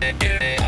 yeah.